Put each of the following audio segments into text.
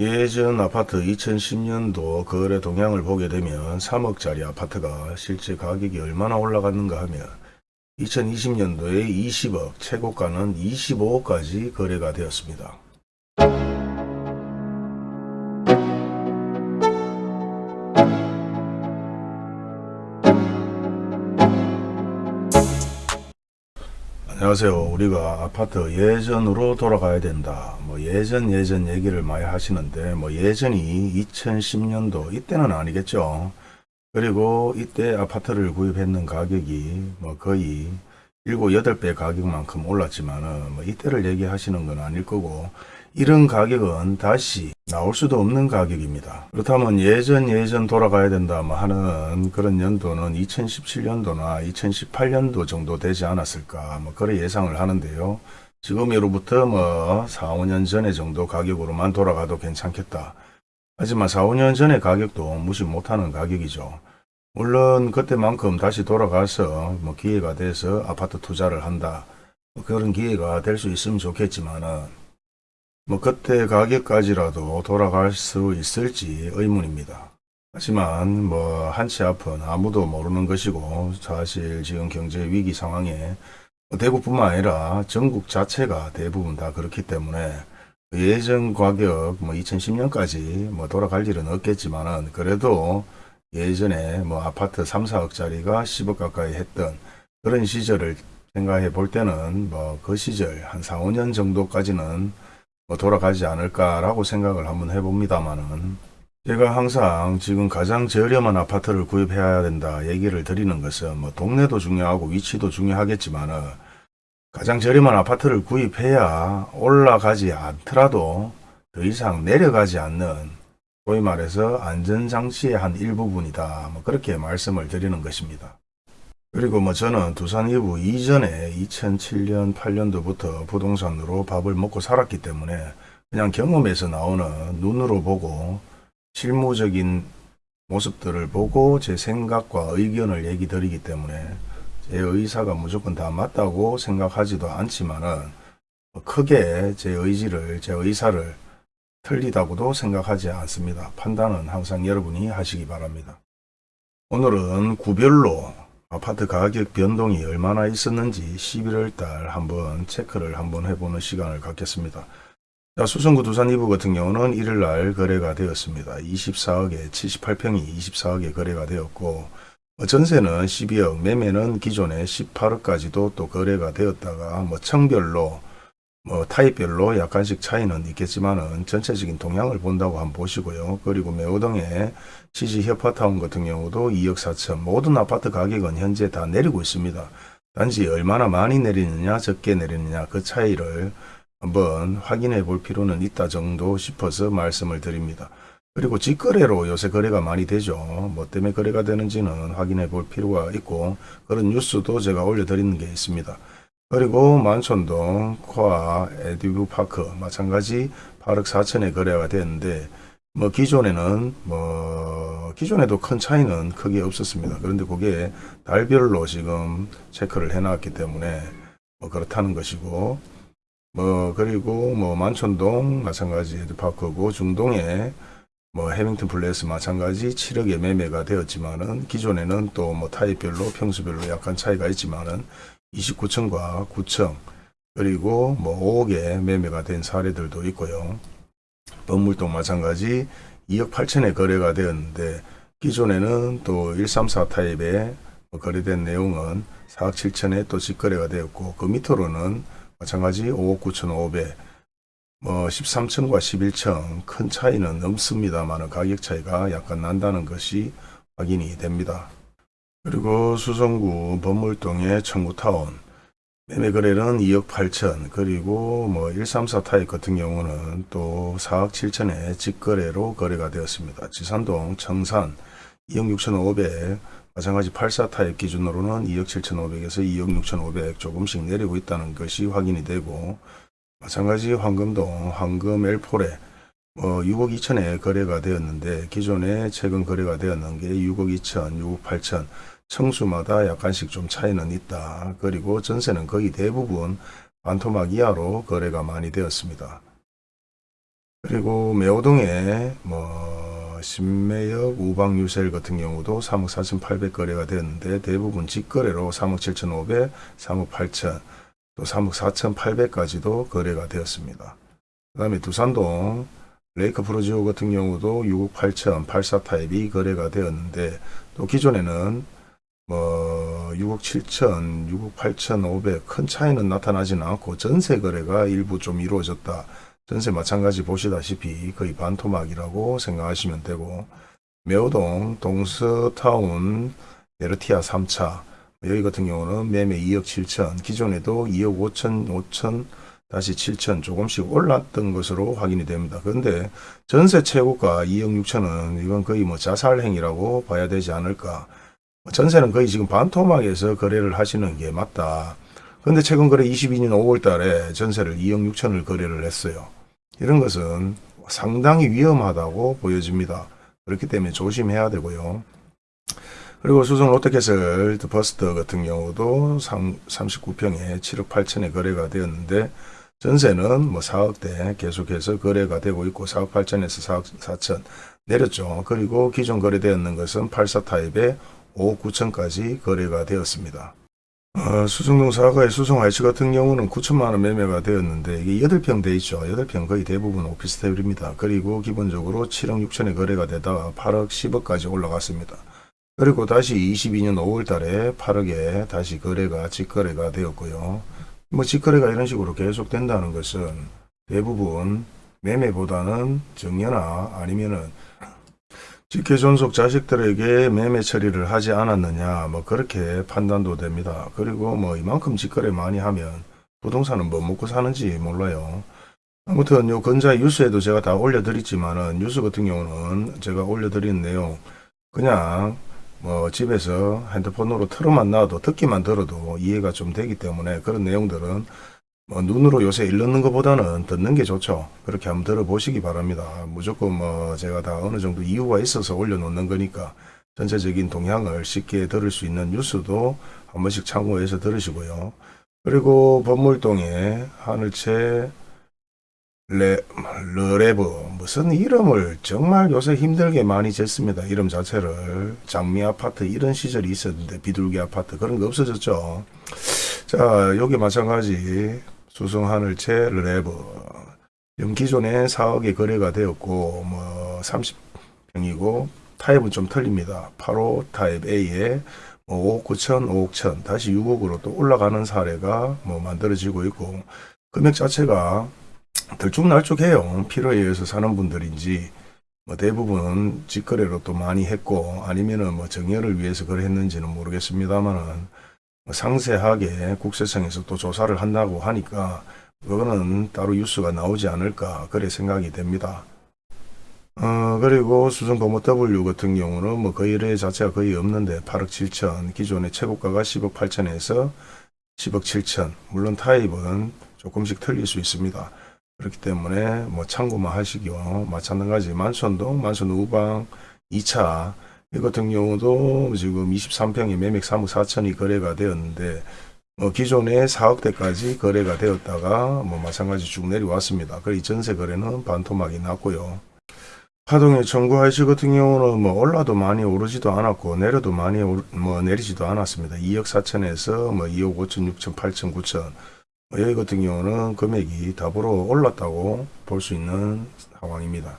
예전 아파트 2010년도 거래 동향을 보게 되면 3억짜리 아파트가 실제 가격이 얼마나 올라갔는가 하면 2020년도에 20억, 최고가는 25억까지 거래가 되었습니다. 안녕하세요. 우리가 아파트 예전으로 돌아가야 된다. 뭐 예전 예전 얘기를 많이 하시는데 뭐 예전이 2010년도 이때는 아니겠죠. 그리고 이때 아파트를 구입했는 가격이 뭐 거의 7, 8배 가격만큼 올랐지만은 뭐 이때를 얘기하시는 건 아닐 거고 이런 가격은 다시 나올 수도 없는 가격입니다. 그렇다면 예전 예전 돌아가야 된다 뭐 하는 그런 연도는 2017년도나 2018년도 정도 되지 않았을까 뭐 그런 예상을 하는데요. 지금으로부터 뭐 4, 5년 전에 정도 가격으로만 돌아가도 괜찮겠다. 하지만 4, 5년 전의 가격도 무시 못하는 가격이죠. 물론 그때만큼 다시 돌아가서 뭐 기회가 돼서 아파트 투자를 한다. 뭐 그런 기회가 될 수 있으면 좋겠지만은 뭐 그때 가격까지라도 돌아갈 수 있을지 의문입니다. 하지만 뭐 한치 앞은 아무도 모르는 것이고 사실 지금 경제 위기 상황에 뭐 대구뿐만 아니라 전국 자체가 대부분 다 그렇기 때문에 예전 가격 뭐 2010년까지 뭐 돌아갈 일은 없겠지만은 그래도 예전에 뭐 아파트 3, 4억짜리가 10억 가까이 했던 그런 시절을 생각해 볼 때는 뭐 그 시절 한 4, 5년 정도까지는 뭐 돌아가지 않을까라고 생각을 한번 해봅니다만은 제가 항상 지금 가장 저렴한 아파트를 구입해야 된다 얘기를 드리는 것은 뭐 동네도 중요하고 위치도 중요하겠지만은 가장 저렴한 아파트를 구입해야 올라가지 않더라도 더 이상 내려가지 않는 소위 말해서 안전장치의 한 일부분이다. 뭐 그렇게 말씀을 드리는 것입니다. 그리고 뭐 저는 두산 이부 이전에 2007년 8년도부터 부동산으로 밥을 먹고 살았기 때문에 그냥 경험에서 나오는 눈으로 보고 실무적인 모습들을 보고 제 생각과 의견을 얘기 드리기 때문에 제 의사가 무조건 다 맞다고 생각하지도 않지만은 크게 제 의지를 제 의사를 틀리다고도 생각하지 않습니다. 판단은 항상 여러분이 하시기 바랍니다. 오늘은 구별로 아파트 가격 변동이 얼마나 있었는지 11월 달 한번 체크를 한번 해보는 시간을 갖겠습니다. 자, 수성구 두산 2부 같은 경우는 1일 날 거래가 되었습니다. 24억에 78평이 24억에 거래가 되었고 뭐 전세는 12억, 매매는 기존에 18억까지도 또 거래가 되었다가 뭐 청별로 뭐 타입별로 약간씩 차이는 있겠지만은 전체적인 동향을 본다고 한번 보시고요. 그리고 매우동의 지지 협화타운 같은 경우도 2억 4천 모든 아파트 가격은 현재 다 내리고 있습니다. 단지 얼마나 많이 내리느냐 적게 내리느냐 그 차이를 한번 확인해 볼 필요는 있다 정도 싶어서 말씀을 드립니다. 그리고 직거래로 요새 거래가 많이 되죠. 뭐 때문에 거래가 되는지는 확인해 볼 필요가 있고 그런 뉴스도 제가 올려드리는 게 있습니다. 그리고 만촌동 코아 에듀브 파크 마찬가지 8억 4천에 거래가 됐는데 뭐 기존에는 뭐 기존에도 큰 차이는 크게 없었습니다. 그런데 그게 달별로 지금 체크를 해놨기 때문에 뭐 그렇다는 것이고 뭐 그리고 뭐 만촌동 마찬가지 에듀파크고 중동에 뭐 해밍턴 플레이스 마찬가지 7억에 매매가 되었지만은 기존에는 또 뭐 타입별로 평수별로 약간 차이가 있지만은 29층과 9층 그리고 뭐 5억에 매매가 된 사례들도 있고요. 건물도 마찬가지 2억 8천에 거래가 되었는데 기존에는 또 134 타입에 거래된 내용은 4억 7천에 또 직거래가 되었고 그 밑으로는 마찬가지 5억 9천 5백 뭐 13층과 11층 큰 차이는 없습니다만 가격 차이가 약간 난다는 것이 확인이 됩니다. 그리고 수성구 범물동의 청구타운 매매 거래는 2억 8천 그리고 뭐 134 타입 같은 경우는 또 4억 7천에 직거래로 거래가 되었습니다. 지산동 청산 2억 6천 5백 마찬가지 84 타입 기준으로는 2억 7천 5백에서 2억 6천 5백 조금씩 내리고 있다는 것이 확인이 되고 마찬가지 황금동 황금 엘포레 뭐 6억 2천에 거래가 되었는데 기존에 최근 거래가 되었는 게 6억 2천, 6억 8천 청수마다 약간씩 좀 차이는 있다. 그리고 전세는 거의 대부분 반토막 이하로 거래가 많이 되었습니다. 그리고 매호동에 뭐 신매역 우방 유셀 같은 경우도 3억 4,800 거래가 되었는데 대부분 직거래로 3억 7,500, 3억 8천, 또 3억 4,800까지도 거래가 되었습니다. 그 다음에 두산동 레이크 프로지오 같은 경우도 6억 8천, 84 타입이 거래가 되었는데 또 기존에는 뭐 6억 7천, 6억 8천 5백 큰 차이는 나타나지는 않고 전세 거래가 일부 좀 이루어졌다. 전세 마찬가지 보시다시피 거의 반토막이라고 생각하시면 되고 매호동 동서타운 베르티아 3차 여기 같은 경우는 매매 2억 7천 기존에도 2억 5천 5천 다시 7천 조금씩 올랐던 것으로 확인이 됩니다. 그런데 전세 최고가 2억 6천은 이건 거의 뭐 자살 행위라고 봐야 되지 않을까. 전세는 거의 지금 반토막에서 거래를 하시는 게 맞다. 근데 최근 거래 22년 5월 달에 전세를 2억 6천을 거래를 했어요. 이런 것은 상당히 위험하다고 보여집니다. 그렇기 때문에 조심해야 되고요. 그리고 수성 롯데캐슬 버스터 같은 경우도 39평에 7억 8천에 거래가 되었는데 전세는 뭐 4억대 계속해서 거래가 되고 있고 4억 8천에서 4억 4천 내렸죠. 그리고 기존 거래되었는 것은 84 타입에 5억 9천까지 거래가 되었습니다. 어, 수성동 사과의 수성 아이츠 같은 경우는 9천만 원 매매가 되었는데 이게 8평 돼 있죠. 8평 거의 대부분 오피스텔입니다. 그리고 기본적으로 7억 6천에 거래가 되다가 8억 10억까지 올라갔습니다. 그리고 다시 22년 5월 달에 8억에 다시 거래가 직거래가 되었고요. 뭐 직거래가 이런 식으로 계속 된다는 것은 대부분 매매보다는 정려나 아니면은 직계 존속 자식들에게 매매 처리를 하지 않았느냐 뭐 그렇게 판단도 됩니다. 그리고 뭐 이만큼 직거래 많이 하면 부동산은 뭐 먹고 사는지 몰라요. 아무튼 요 건자 뉴스에도 제가 다 올려드렸지만은 뉴스 같은 경우는 제가 올려드린 내용 그냥 뭐 집에서 핸드폰으로 틀어만 놔도 듣기만 들어도 이해가 좀 되기 때문에 그런 내용들은 뭐 눈으로 요새 읽는 것보다는 듣는 게 좋죠. 그렇게 한번 들어보시기 바랍니다. 무조건 뭐 제가 다 어느 정도 이유가 있어서 올려놓는 거니까 전체적인 동향을 쉽게 들을 수 있는 뉴스도 한 번씩 참고해서 들으시고요. 그리고 법물동에 하늘채 레, 르레브 무슨 이름을 정말 요새 힘들게 많이 졌습니다. 이름 자체를 장미 아파트 이런 시절이 있었는데 비둘기 아파트 그런 거 없어졌죠. 자 여기 마찬가지 수성 하늘채 르레브 영 기존에 4억에 거래가 되었고 뭐 30평이고 타입은 좀 틀립니다. 8호 타입 A에 뭐 5억 9천, 5억 천 다시 6억으로 또 올라가는 사례가 뭐 만들어지고 있고 금액 자체가 들쭉날쭉해요. 필요에 의해서 사는 분들인지 뭐 대부분 직거래로 또 많이 했고 아니면은 뭐 정여를 위해서 거래했는지는 모르겠습니다만은 뭐 상세하게 국세청에서 또 조사를 한다고 하니까 그거는 따로 뉴스가 나오지 않을까 그래 생각이 됩니다. 어, 그리고 수성범모 W 같은 경우는 뭐 거래 자체가 거의 없는데 8억 7천 기존의 최고가가 10억 8천에서 10억 7천 물론 타입은 조금씩 틀릴 수 있습니다. 그렇기 때문에 뭐 참고만 하시기요. 마찬가지 만천동, 만천 우방 2차 이 같은 경우도 지금 23평에 매매 3억 4천이 거래가 되었는데 뭐 기존에 4억대까지 거래가 되었다가 뭐 마찬가지 쭉 내려왔습니다. 그리 전세 거래는 반토막이 났고요. 하동의 청구 하이시 같은 경우는 뭐 올라도 많이 오르지도 않았고 내려도 많이 오르, 뭐 내리지도 않았습니다. 2억 4천에서 뭐 2억 5천, 6천, 8천, 9천 여기 같은 경우는 금액이 더불어 올랐다고 볼 수 있는 상황입니다.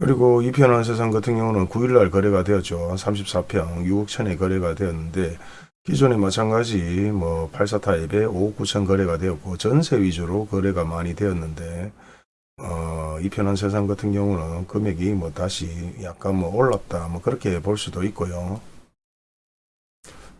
그리고 이편한 세상 같은 경우는 9일날 거래가 되었죠. 34평 6억 천에 거래가 되었는데 기존에 마찬가지 뭐 84 타입에 5억 9천 거래가 되었고 전세 위주로 거래가 많이 되었는데 어, 이편한 세상 같은 경우는 금액이 뭐 다시 약간 뭐 올랐다 뭐 그렇게 볼 수도 있고요.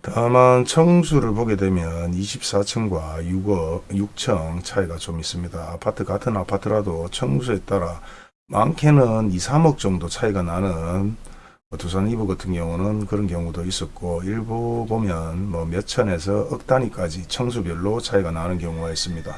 다만 청수를 보게 되면 24층과 6억, 6층 차이가 좀 있습니다. 아파트 같은 아파트라도 청수에 따라 많게는 2, 3억 정도 차이가 나는 뭐 두산 이브 같은 경우는 그런 경우도 있었고 일부 보면 뭐 몇천에서 억 단위까지 청수별로 차이가 나는 경우가 있습니다.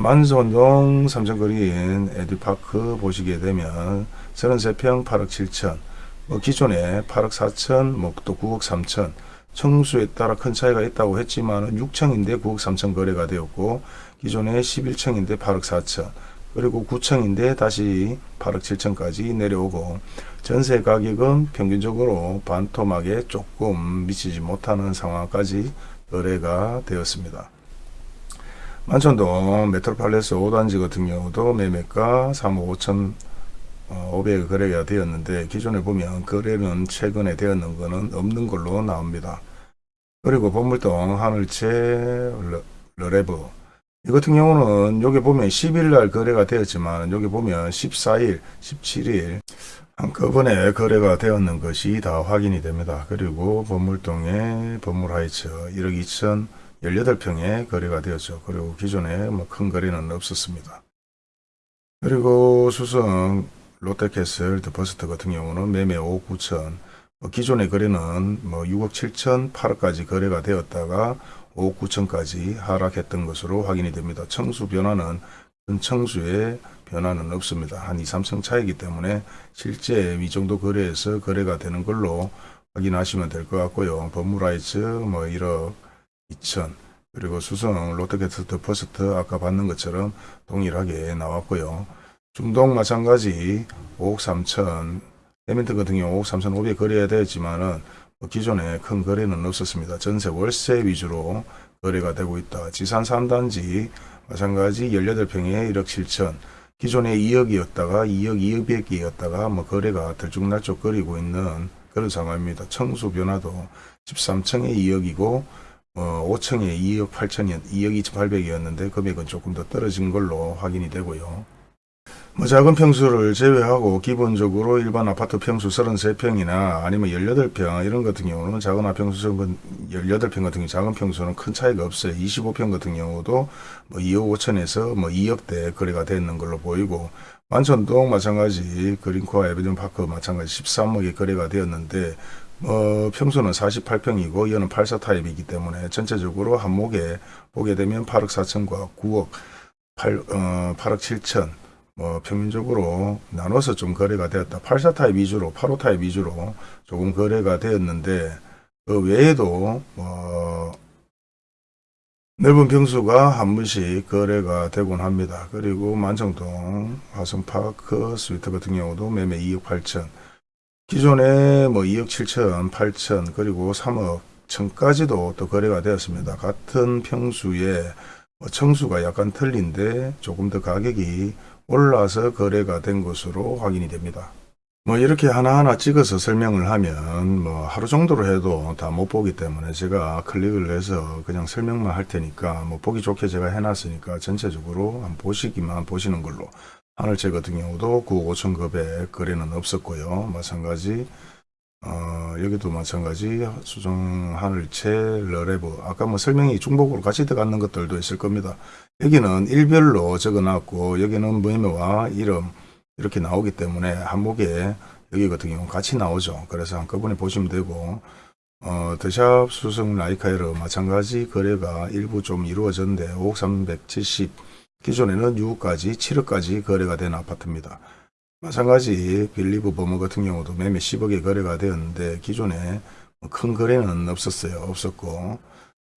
만선동 삼성거리인 에듀파크 보시게 되면 33평 8억 7천 뭐 기존에 8억 4천 뭐또 9억 3천 청수에 따라 큰 차이가 있다고 했지만 6층인데 9억 3천 거래가 되었고 기존에 11층인데 8억 4천 그리고 9층인데 다시 8억 7천까지 내려오고 전세 가격은 평균적으로 반토막에 조금 미치지 못하는 상황까지 거래가 되었습니다. 만천동 메트로팔레스 5단지 같은 경우도 매매가 3억 5천 500억 거래가 되었는데 기존에 보면 거래는 최근에 되었는 것은 없는 걸로 나옵니다. 그리고 범물동 하늘채 르- 르레브 이 같은 경우는 여기 보면 10일 날 거래가 되었지만 여기 보면 14일, 17일 한꺼번에 거래가 되었는 것이 다 확인이 됩니다. 그리고 범물동의 범물하이츠 1억 2천 18평에 거래가 되었죠. 그리고 기존에 뭐 큰 거래는 없었습니다. 그리고 수성 롯데캐슬 더버스트 같은 경우는 매매 5억 9천 뭐 기존의 거래는 뭐 6억 7천 8억까지 거래가 되었다가 5억 9천까지 하락했던 것으로 확인이 됩니다. 청수 변화는 큰 청수의 변화는 없습니다. 한 2, 3층 차이기 때문에 실제 이 정도 거래에서 거래가 되는 걸로 확인하시면 될 것 같고요. 버무라이츠 뭐 1억 2천 그리고 수성 롯데캐슬 퍼스트 아까 봤는 것처럼 동일하게 나왔고요. 중동 마찬가지 5억 3천 해밀턴 같은 경우 5억 3천 5백 거래가 되었지만은 뭐 기존에 큰 거래는 없었습니다. 전세 월세 위주로 거래가 되고 있다. 지산 3단지 마찬가지 18평에 1억 7천 기존에 2억이었다가 2억 200이었다가 뭐 거래가 들쭉날쭉 거리고 있는 그런 상황입니다. 청수 변화도 13층에 2억이고 어, 5층에 2억 8천이 2억 2,800이었는데 금액은 조금 더 떨어진 걸로 확인이 되고요. 뭐 작은 평수를 제외하고 기본적으로 일반 아파트 평수 33평이나 아니면 18평 이런 같은 경우는 작은 아평수 정은 18평 같은 경우 작은 평수는 큰 차이가 없어요. 25평 같은 경우도 뭐 2억 5천에서 뭐 2억대 거래가 되는 걸로 보이고 만천동 마찬가지 그린코아 에비전 파크 마찬가지 13억에 거래가 되었는데 어, 평수는 48평이고 이거는 84 타입이기 때문에 전체적으로 한목에 보게 되면 8억 4천과 9억 8, 어, 8억 7천 뭐 평균적으로 나눠서 좀 거래가 되었다. 84 타입 위주로 85 타입 위주로 조금 거래가 되었는데 그 외에도 뭐 넓은 평수가 한 번씩 거래가 되곤 합니다. 그리고 만촌동 화성파크 스위트 같은 경우도 매매 2억 8천 기존에 뭐 2억 7천 8천 그리고 3억 천까지도 또 거래가 되었습니다. 같은 평수에 뭐 청수가 약간 틀린데 조금 더 가격이 올라서 거래가 된 것으로 확인이 됩니다. 뭐 이렇게 하나하나 찍어서 설명을 하면 뭐 하루 정도로 해도 다 못 보기 때문에 제가 클릭을 해서 그냥 설명만 할 테니까 뭐 보기 좋게 제가 해놨으니까 전체적으로 한번 보시기만 보시는 걸로 하늘채 같은 경우도 9억 5천 급의 거래는 없었고요. 마찬가지 어, 여기도 마찬가지 수정 하늘채 러레브 아까 뭐 설명이 중복으로 같이 들어가는 것들도 있을 겁니다. 여기는 일별로 적어놨고 여기는 매매와 이름 이렇게 나오기 때문에 한목에 여기 같은 경우 같이 나오죠. 그래서 한꺼번에 보시면 되고 어, 더샵 수성 라이카에르 마찬가지 거래가 일부 좀 이루어졌는데 5억 370 기존에는 6억까지 7억까지 거래가 된 아파트입니다. 마찬가지 빌리브 버머 같은 경우도 매매 10억에 거래가 되었는데 기존에 뭐큰 거래는 없었어요. 없었고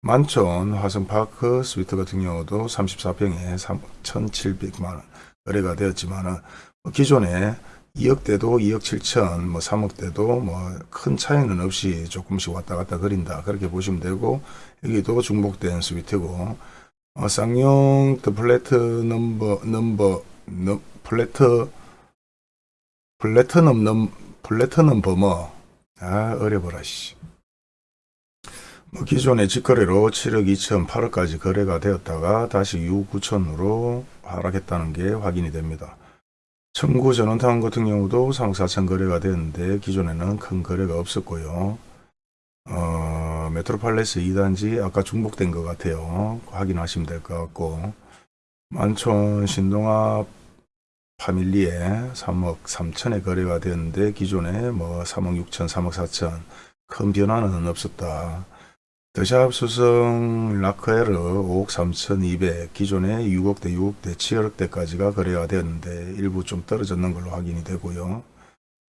만촌 화성파크 스위트 같은 경우도 34평에 1,700만원 거래가 되었지만은 뭐 기존에 2억대도 2억 7천, 뭐 3억대도 뭐 큰 차이는 없이 조금씩 왔다 갔다 거린다. 그렇게 보시면 되고, 여기도 중복된 스위트고, 어, 쌍용 더 플래트 넘버, 넘버, 넘, 플래트, 플래트넘 넘, 플래트넘 버머. 아, 어려워라, 씨. 뭐 기존의 직거래로 7억 2천, 8억까지 거래가 되었다가 다시 6억 9천으로 하락했다는 게 확인이 됩니다. 청구 전원타운 같은 경우도 3억 4천 거래가 되었는데 기존에는 큰 거래가 없었고요. 어, 메트로팔레스 2단지 아까 중복된 것 같아요. 확인하시면 될 것 같고 만촌 신동아 파밀리에 3억 3천에 거래가 되었는데 기존에 뭐 3억 6천, 3억 4천 큰 변화는 없었다. 더샵 수성 라크에르 5억 3,200 기존에 6억대 6억대 7억대까지가 거래가 되었는데 일부 좀 떨어졌는 걸로 확인이 되고요.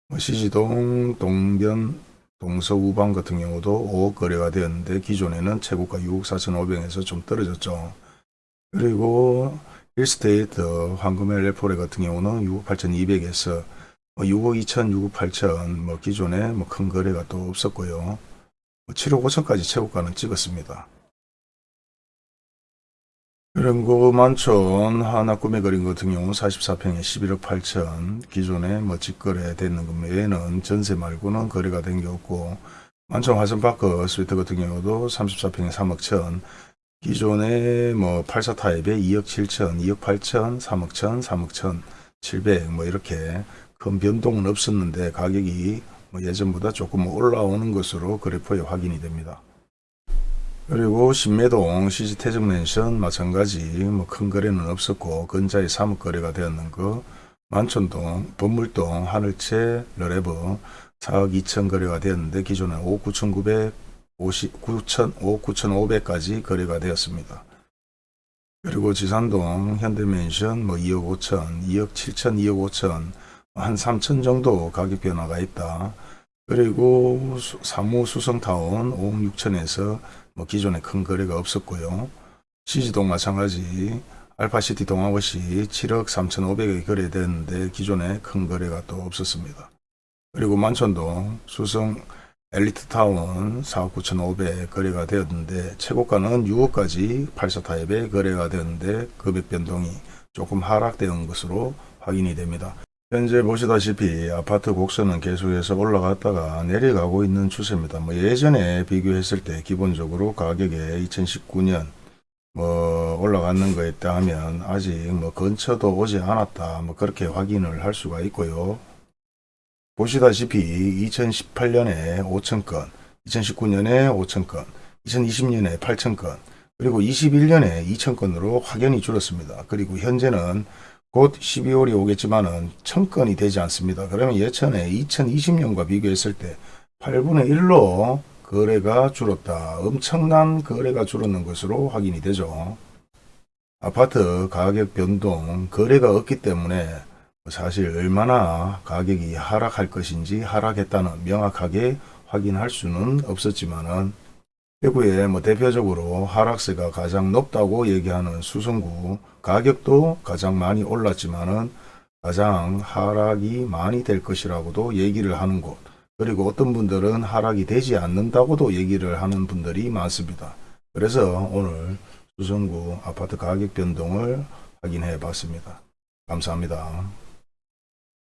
뭐 시지동 동변 동서우방 같은 경우도 5억 거래가 되었는데 기존에는 최고가 6억 4,500에서 좀 떨어졌죠. 그리고 힐스테이트 황금의 레포레 같은 경우는 6억 8,200에서 6억 2천, 6억 8천 뭐 기존에 뭐 큰 거래가 또 없었고요. 뭐 7억 5천까지 최고가는 찍었습니다. 그리고 만촌 하나 꿈에 그린 같은 경우 44평에 11억 8천 기존에 뭐 직거래 되는 것 외에는 전세 말고는 거래가 된 게 없고 만촌 화성파크 스위트 같은 경우도 34평에 3억 천 기존에 뭐 84 타입에 2억 7천, 2억 8천, 3억 천, 3억 천, 700 뭐 이렇게 큰 변동은 없었는데 가격이 뭐 예전보다 조금 올라오는 것으로 그래프에 확인이 됩니다. 그리고 신매동 시지태정맨션 마찬가지 뭐 큰 거래는 없었고 근자에 3억 거래가 되었는 거 만촌동 범물동 하늘채 러레버 4억 2천 거래가 되었는데 기존에 5억 9,900 50, 9천, 5억 9,500까지 거래가 되었습니다. 그리고 지산동 현대맨션 뭐 2억 5천, 2억 7천, 2억 5천, 한 3천 정도 가격 변화가 있다. 그리고 수- 사무 수성타운 5억 6천에서 뭐 기존에 큰 거래가 없었고요. 시지동 마찬가지 알파시티 동아버시 7억 3,500에 거래됐는데 기존에 큰 거래가 또 없었습니다. 그리고 만촌동 수성 엘리트타운 4억 9,500 거래가 되었는데 최고가는 6억까지 84 타입에 거래가 되었는데 금액 변동이 조금 하락되는 것으로 확인이 됩니다. 현재 보시다시피 아파트 곡선은 계속해서 올라갔다가 내려가고 있는 추세입니다. 뭐 예전에 비교했을 때 기본적으로 가격에 2019년 뭐 올라가는 거에 따하면 아직 뭐 근처도 오지 않았다. 뭐 그렇게 확인을 할 수가 있고요. 보시다시피 2018년에 5천건, 2019년에 5천건, 2020년에 8천건, 그리고 21년에 2천건으로 확연히 줄었습니다. 그리고 현재는 곧 12월이 오겠지만은 1000건이 되지 않습니다. 그러면 예전에 2020년과 비교했을 때 8분의 1로 거래가 줄었다. 엄청난 거래가 줄었는 것으로 확인이 되죠. 아파트 가격 변동, 거래가 없기 때문에 사실 얼마나 가격이 하락할 것인지 하락했다는 명확하게 확인할 수는 없었지만은 대구에 뭐 대표적으로 하락세가 가장 높다고 얘기하는 수성구 가격도 가장 많이 올랐지만은 가장 하락이 많이 될 것이라고도 얘기를 하는 곳 그리고 어떤 분들은 하락이 되지 않는다고도 얘기를 하는 분들이 많습니다. 그래서 오늘 수성구 아파트 가격 변동을 확인해 봤습니다. 감사합니다.